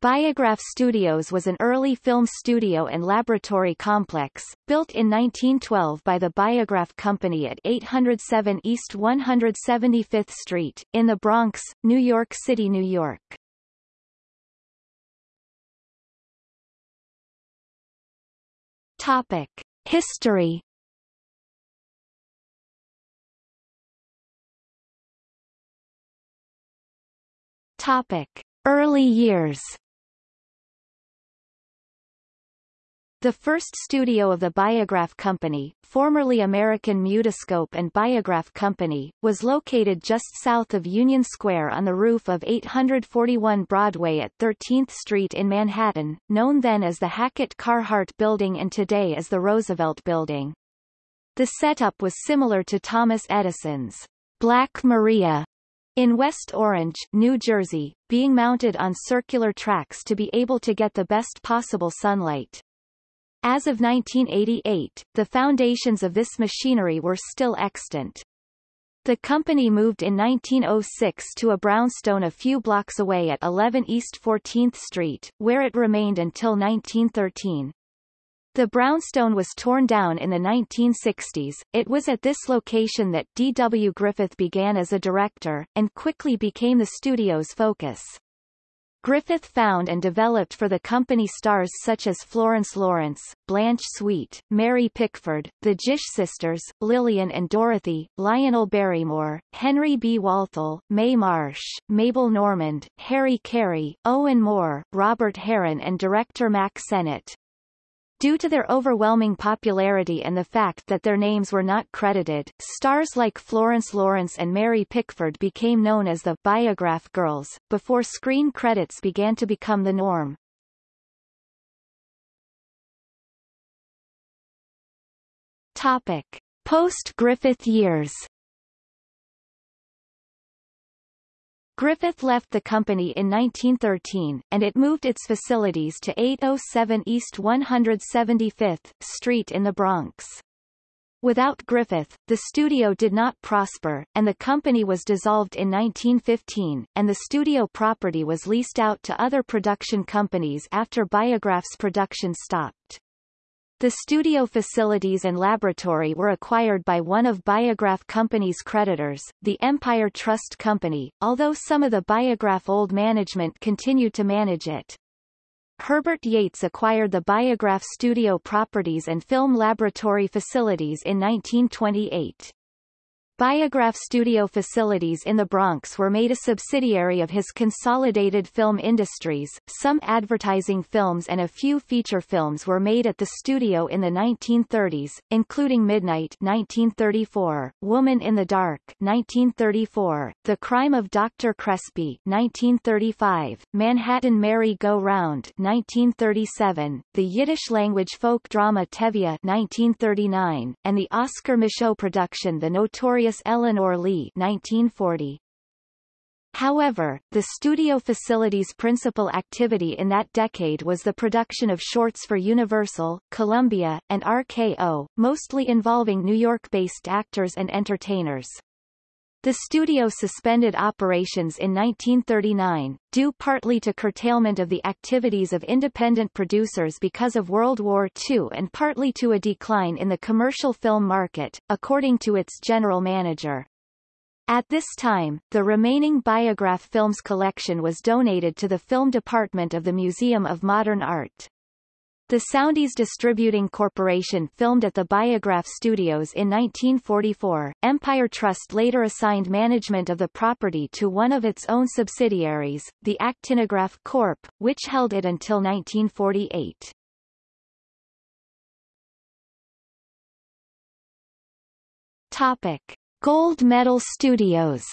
Biograph Studios was an early film studio and laboratory complex, built in 1912 by the Biograph Company at 807 East 175th Street, in the Bronx, New York City, New York. Topic. History Topic. Early years The first studio of the Biograph Company, formerly American Mutoscope and Biograph Company, was located just south of Union Square on the roof of 841 Broadway at 13th Street in Manhattan, known then as the Hackett Carhart Building and today as the Roosevelt Building. The setup was similar to Thomas Edison's Black Maria in West Orange, New Jersey, being mounted on circular tracks to be able to get the best possible sunlight. As of 1988, the foundations of this machinery were still extant. The company moved in 1906 to a brownstone a few blocks away at 11 East 14th Street, where it remained until 1913. The brownstone was torn down in the 1960s. It was at this location that D. W. Griffith began as a director, and quickly became the studio's focus. Griffith found and developed for the company stars such as Florence Lawrence, Blanche Sweet, Mary Pickford, the Gish sisters, Lillian and Dorothy, Lionel Barrymore, Henry B. Walthall, Mae Marsh, Mabel Normand, Harry Carey, Owen Moore, Robert Harron and director Mack Sennett. Due to their overwhelming popularity and the fact that their names were not credited, stars like Florence Lawrence and Mary Pickford became known as the Biograph Girls, before screen credits began to become the norm. Topic. Post-Griffith years Griffith left the company in 1913, and it moved its facilities to 807 East 175th Street in the Bronx. Without Griffith, the studio did not prosper, and the company was dissolved in 1915, and the studio property was leased out to other production companies after Biograph's production stopped. The studio facilities and laboratory were acquired by one of Biograph Company's creditors, the Empire Trust Company, although some of the Biograph old management continued to manage it. Herbert Yates acquired the Biograph studio properties and film laboratory facilities in 1928. Biograph studio facilities in the Bronx were made a subsidiary of his Consolidated Film Industries. Some advertising films and a few feature films were made at the studio in the 1930s, including Midnight 1934, Woman in the Dark 1934, The Crime of Dr. Crespi 1935, Manhattan Merry Go Round 1937, the Yiddish-language folk drama Tevye 1939, and the Oscar Micheaux production The Notorious Elinor Lee 1940. However, the studio facility's principal activity in that decade was the production of shorts for Universal, Columbia, and RKO, mostly involving New York-based actors and entertainers. The studio suspended operations in 1939, due partly to curtailment of the activities of independent producers because of World War II and partly to a decline in the commercial film market, according to its general manager. At this time, the remaining Biograph Films collection was donated to the film department of the Museum of Modern Art. The Soundies Distributing Corporation filmed at the Biograph Studios in 1944. Empire Trust later assigned management of the property to one of its own subsidiaries, the Actinograph Corp., which held it until 1948. Topic. Gold Medal Studios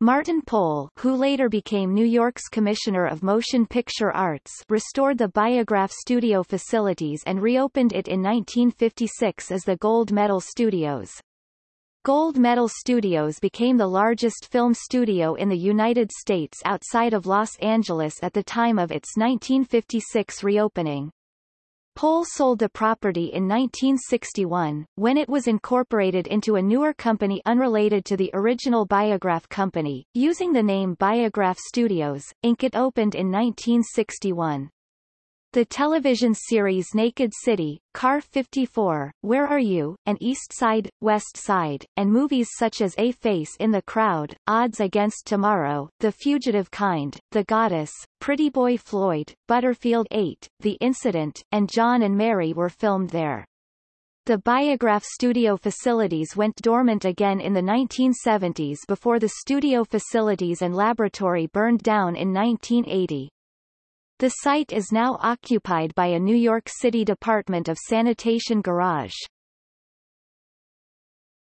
Martin Poll who later became New York's Commissioner of Motion Picture Arts restored the Biograph studio facilities and reopened it in 1956 as the Gold Medal Studios. Gold Medal Studios became the largest film studio in the United States outside of Los Angeles at the time of its 1956 reopening. Poll sold the property in 1961, when it was incorporated into a newer company unrelated to the original Biograph company, using the name Biograph Studios, Inc. It opened in 1961. The television series Naked City, Car 54, Where Are You, and East Side, West Side, and movies such as A Face in the Crowd, Odds Against Tomorrow, The Fugitive Kind, The Goddess, Pretty Boy Floyd, Butterfield 8, The Incident, and John and Mary were filmed there. The Biograph studio facilities went dormant again in the 1970s before the studio facilities and laboratory burned down in 1980. The site is now occupied by a New York City Department of Sanitation garage.